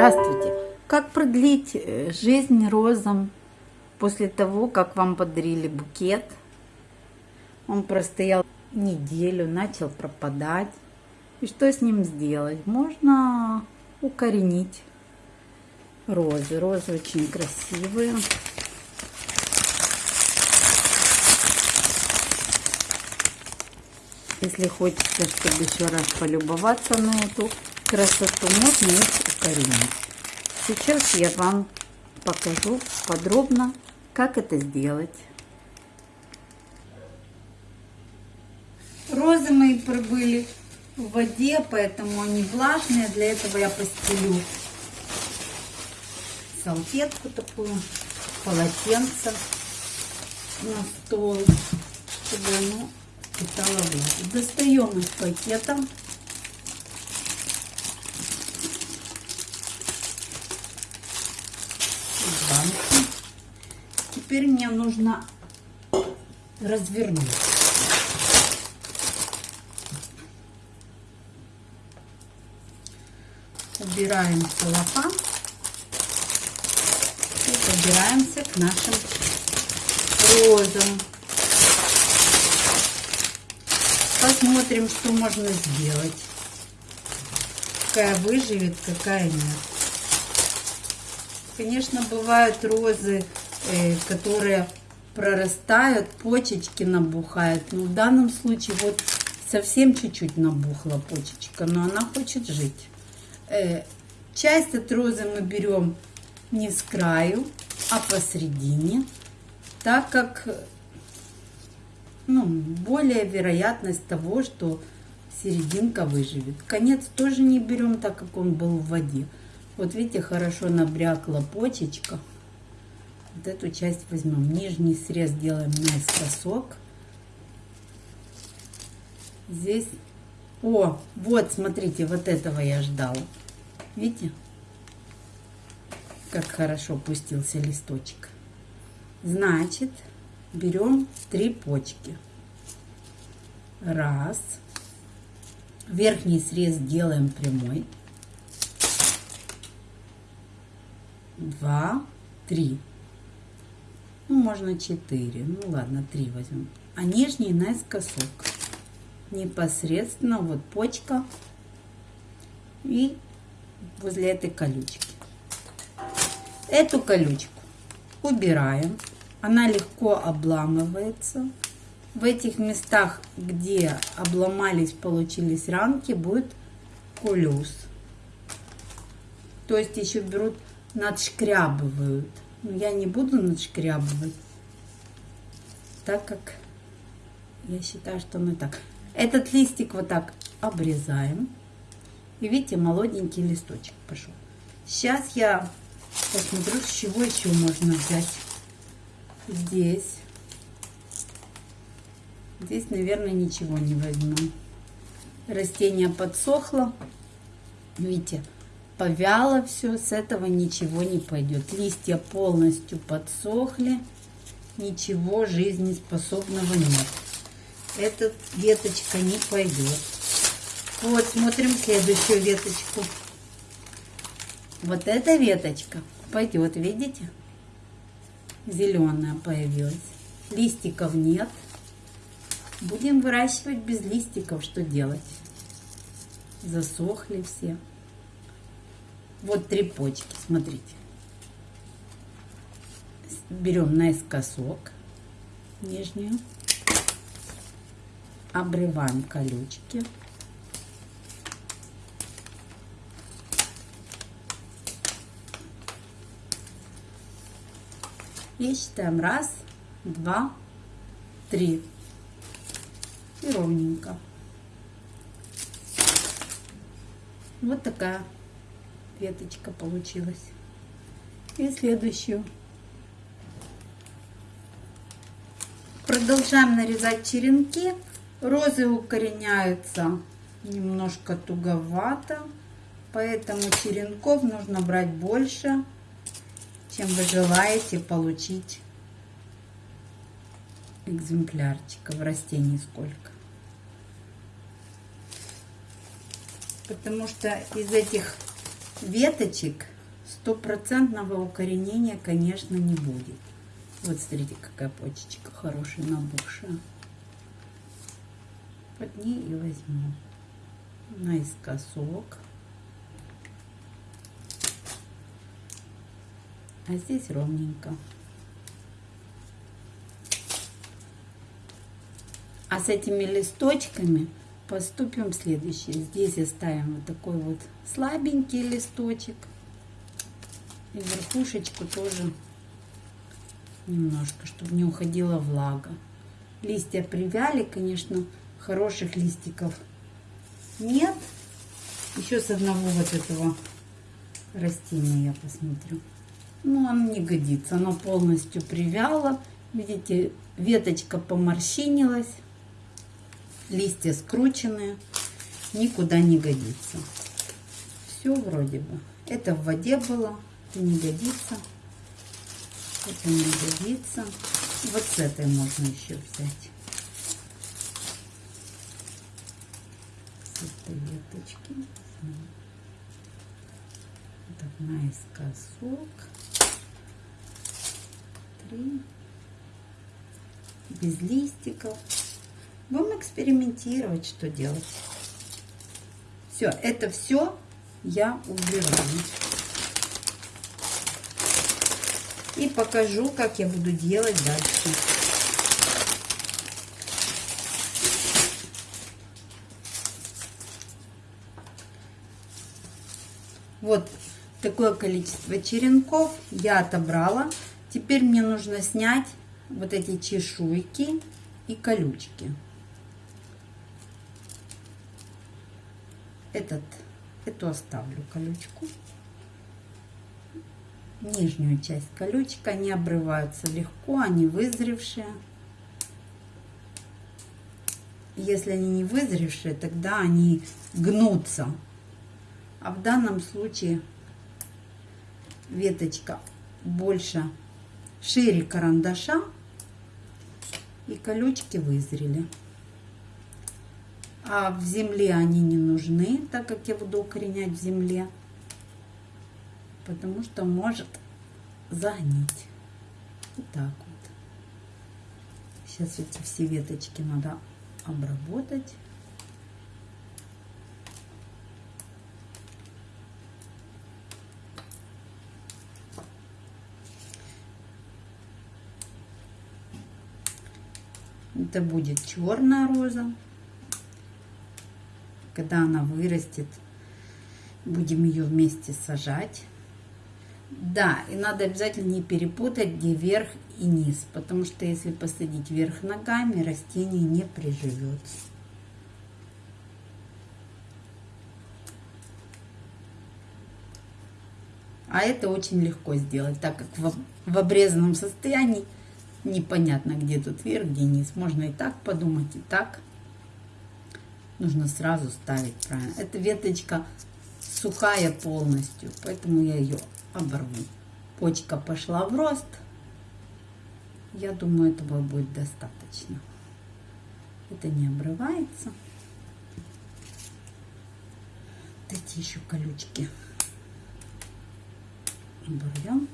Здравствуйте! Как продлить э, жизнь розам после того, как вам подарили букет? Он простоял неделю, начал пропадать. И что с ним сделать? Можно укоренить розы. Розы очень красивые. Если хочется, чтобы еще раз полюбоваться на эту красоту, можно их укоренить. Сейчас я вам покажу подробно, как это сделать. Розы мои пробыли в воде, поэтому они влажные. Для этого я постелю салфетку такую, полотенце на стол, чтобы оно питала влагу. Достаем из пакета. Теперь мне нужно развернуть. Убираем целлофан и подбираемся к нашим розам. Посмотрим, что можно сделать. Какая выживет, какая нет. Конечно, бывают розы, которые прорастают, почечки набухают. Но в данном случае вот совсем чуть-чуть набухла почечка, но она хочет жить. Э, часть от розы мы берем не с краю, а посередине, так как ну, более вероятность того, что серединка выживет. Конец тоже не берем, так как он был в воде. Вот видите, хорошо набрякла почечка. Вот эту часть возьмем. Нижний срез делаем наискосок. Здесь... О, вот, смотрите, вот этого я ждала. Видите? Как хорошо пустился листочек. Значит, берем три почки. Раз. Верхний срез делаем прямой. Два, три. Ну, можно четыре. Ну, ладно, три возьмем. А нижний наискосок. Непосредственно вот почка и возле этой колючки. Эту колючку убираем она легко обламывается. В этих местах, где обломались, получились ранки, будет кулюс. То есть еще берут, надшкрябывают. Но я не буду надшкрябывать, так как я считаю, что мы так. Этот листик вот так обрезаем. И видите, молоденький листочек пошел. Сейчас я посмотрю, с чего еще можно взять здесь. Здесь, наверное, ничего не возьму. Растение подсохло. Видите, повяло все. С этого ничего не пойдет. Листья полностью подсохли. Ничего жизнеспособного нет. Эта веточка не пойдет. Вот, смотрим следующую веточку. Вот эта веточка пойдет, видите? зеленая появилась. Листиков нет. Будем выращивать без листиков. Что делать? Засохли все. Вот три почки, смотрите. Берем наискосок нижнюю. Обрываем колючки. И считаем раз, два, три. И ровненько. Вот такая веточка получилась. И следующую. Продолжаем нарезать черенки. Розы укореняются немножко туговато, поэтому черенков нужно брать больше чем вы желаете получить экземплярчиков растений сколько. Потому что из этих веточек стопроцентного укоренения, конечно, не будет. Вот смотрите, какая почечка хорошая, набухшая. Под ней и возьму наискосок. А здесь ровненько. А с этими листочками поступим следующее. Здесь оставим вот такой вот слабенький листочек. И верхушечку тоже немножко, чтобы не уходила влага. Листья привяли, конечно, хороших листиков нет. Еще с одного вот этого растения я посмотрю. Ну, оно не годится, оно полностью привяло. Видите, веточка поморщинилась, листья скрученные, никуда не годится. Все вроде бы. Это в воде было, это не годится. Это не годится. Вот с этой можно еще взять. С веточки. Так, наискосок. Три. Без листиков. Будем экспериментировать, что делать. Все, это все я убираю. И покажу, как я буду делать дальше. Вот такое количество черенков я отобрала. Теперь мне нужно снять вот эти чешуйки и колючки. Этот, эту оставлю колючку нижнюю часть колючек. Они обрываются легко, они вызревшие. Если они не вызревшие, тогда они гнутся. А в данном случае веточка больше, шире карандаша, и колючки вызрели. А в земле они не нужны, так как я буду укоренять в земле потому что может загнить. Вот так вот. Сейчас эти все веточки надо обработать. Это будет черная роза. Когда она вырастет, будем ее вместе сажать. Да, и надо обязательно не перепутать, где верх и низ, потому что если посадить вверх ногами, растение не приживется. А это очень легко сделать, так как в, в обрезанном состоянии непонятно, где тут верх, где низ. Можно и так подумать, и так. Нужно сразу ставить правильно. Эта веточка сухая полностью, поэтому я ее оборву. Почка пошла в рост. Я думаю, этого будет достаточно. Это не обрывается. Эти еще колючки оборвем.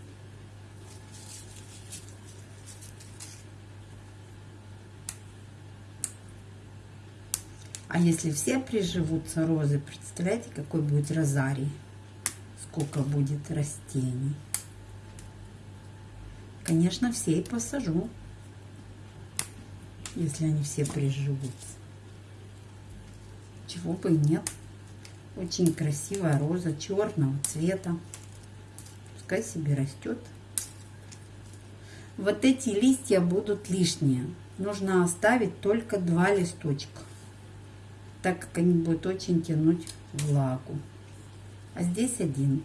А если все приживутся розы, представляете, какой будет розарий? сколько будет растений. Конечно, все и посажу, если они все приживутся. Чего бы и нет. Очень красивая роза черного цвета. Пускай себе растет. Вот эти листья будут лишние. Нужно оставить только два листочка, так как они будут очень тянуть влагу а здесь один.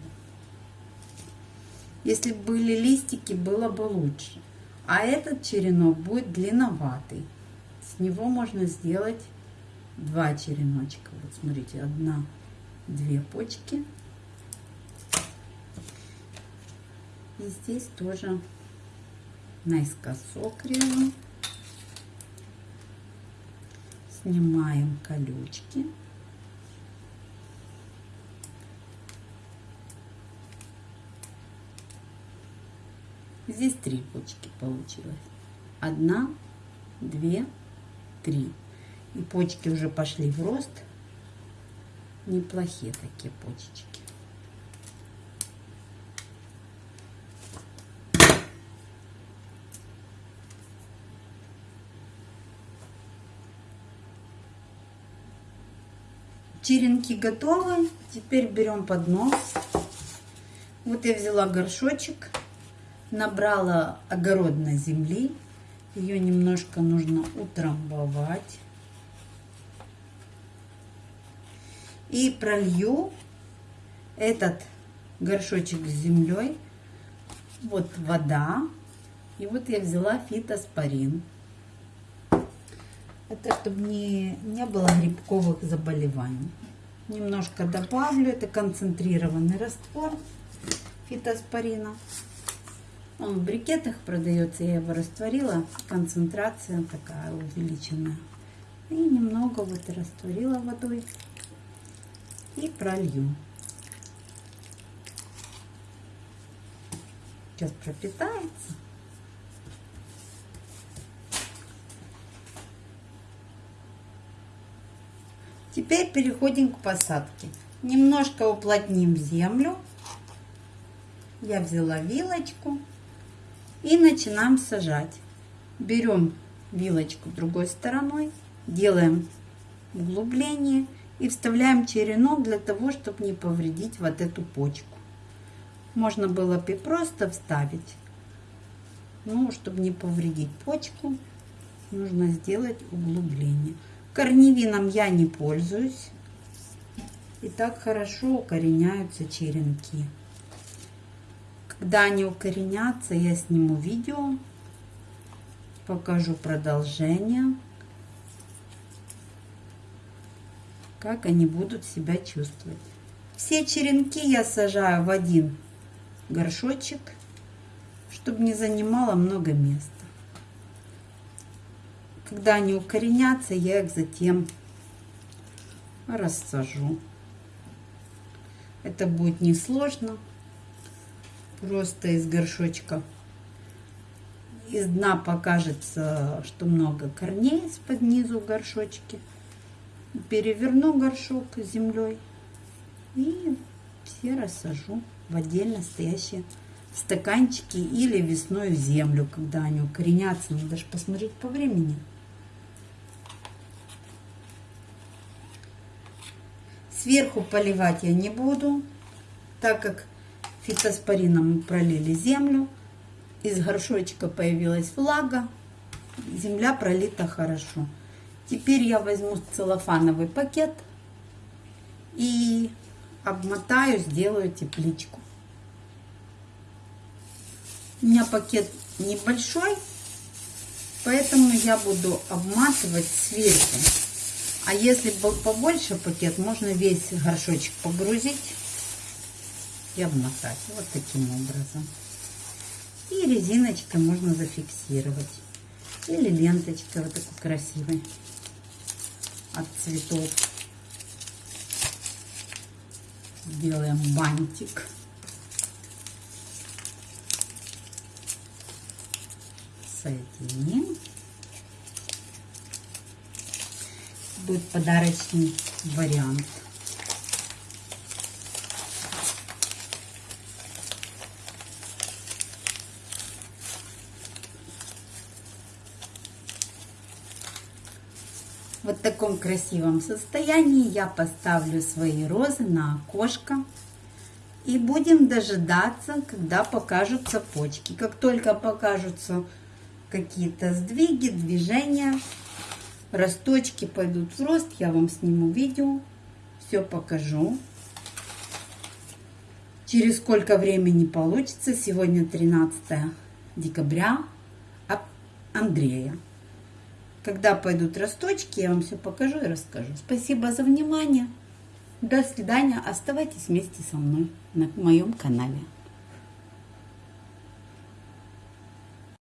Если были листики, было бы лучше. А этот черенок будет длинноватый. С него можно сделать два череночка. Вот смотрите, одна, две почки. И здесь тоже наискосок режем снимаем колючки. Здесь три почки получилось. Одна, две, три. И почки уже пошли в рост. Неплохие такие почечки. Черенки готовы. Теперь берем поднос. Вот я взяла горшочек, набрала огородной земли. Ее немножко нужно утрамбовать. И пролью этот горшочек с землей. Вот вода. И вот я взяла фитоспорин. Это чтобы не, не было грибковых заболеваний. Немножко добавлю. Это концентрированный раствор фитоспорина. Он в брикетах продается. Я его растворила. Концентрация такая увеличенная. И немного вот растворила водой. И пролью. Сейчас пропитается. Теперь переходим к посадке. Немножко уплотним землю. Я взяла вилочку и начинаем сажать. Берем вилочку другой стороной, делаем углубление и вставляем черенок для того, чтобы не повредить вот эту почку. Можно было бы просто вставить, но чтобы не повредить почку, нужно сделать углубление. Корневином я не пользуюсь. И так хорошо укореняются черенки. Когда они укоренятся, я сниму видео, покажу продолжение, как они будут себя чувствовать. Все черенки я сажаю в один горшочек, чтобы не занимало много места. Когда они укоренятся, я их затем рассажу. Это будет несложно. Просто из горшочка. Из дна покажется, что много корней из-под низу в горшочке. Переверну горшок землей и все рассажу в отдельно стоящие стаканчики или весной в землю, когда они укоренятся. Надо же посмотреть по времени. Сверху поливать я не буду, так как фитоспорином мы пролили землю. Из горшочка появилась влага, земля пролита хорошо. Теперь я возьму целлофановый пакет и обмотаю, сделаю тепличку. У меня пакет небольшой, поэтому я буду обматывать сверху. А если побольше пакет, можно весь горшочек погрузить и обмотать. Вот таким образом. И резиночкой можно зафиксировать. Или ленточкой вот такой красивой от цветов. Сделаем бантик. Соединим. Будет подарочный вариант. Вот в таком красивом состоянии я поставлю свои розы на окошко. И будем дожидаться, когда покажутся почки. Как только покажутся какие-то сдвиги, движения, росточки пойдут в рост, я вам сниму видео, все покажу. Через сколько времени получится, сегодня 13 декабря, Андрея. Когда пойдут росточки, я вам все покажу и расскажу. Спасибо за внимание. До свидания. Оставайтесь вместе со мной на моем канале.